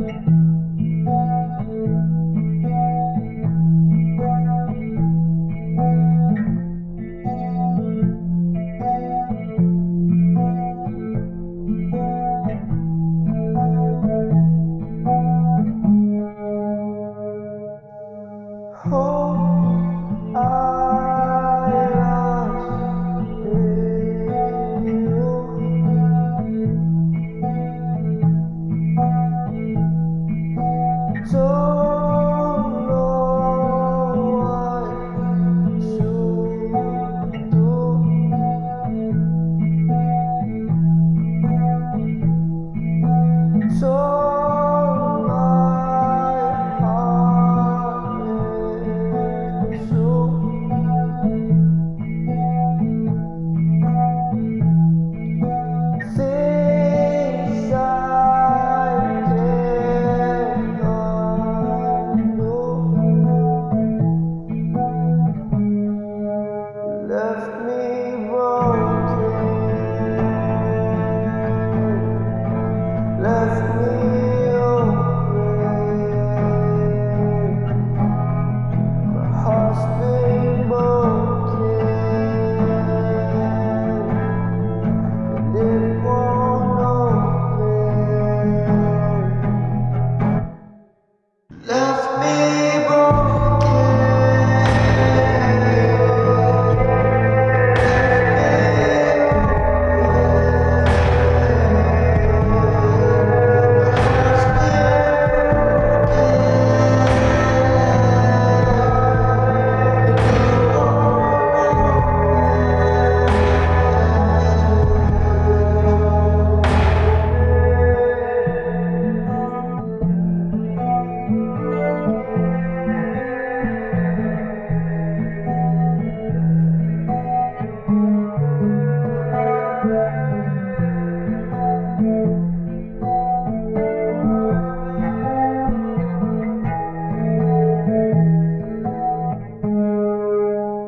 Amen. ask me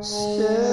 Still